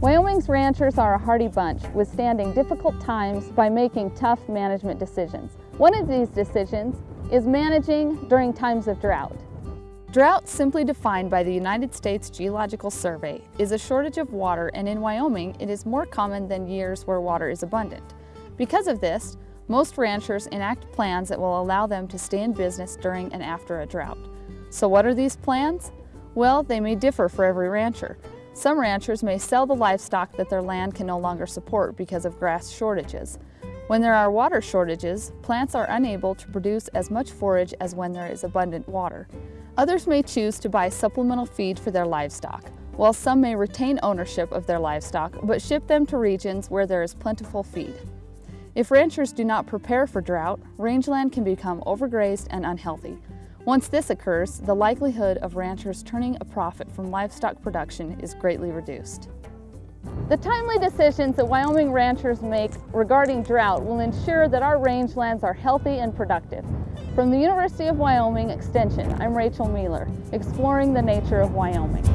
Wyoming's ranchers are a hardy bunch, withstanding difficult times by making tough management decisions. One of these decisions is managing during times of drought. Drought, simply defined by the United States Geological Survey, is a shortage of water and in Wyoming it is more common than years where water is abundant. Because of this, most ranchers enact plans that will allow them to stay in business during and after a drought. So what are these plans? Well, they may differ for every rancher. Some ranchers may sell the livestock that their land can no longer support because of grass shortages. When there are water shortages, plants are unable to produce as much forage as when there is abundant water. Others may choose to buy supplemental feed for their livestock, while some may retain ownership of their livestock but ship them to regions where there is plentiful feed. If ranchers do not prepare for drought, rangeland can become overgrazed and unhealthy. Once this occurs, the likelihood of ranchers turning a profit from livestock production is greatly reduced. The timely decisions that Wyoming ranchers make regarding drought will ensure that our rangelands are healthy and productive. From the University of Wyoming Extension, I'm Rachel Mueller, exploring the nature of Wyoming.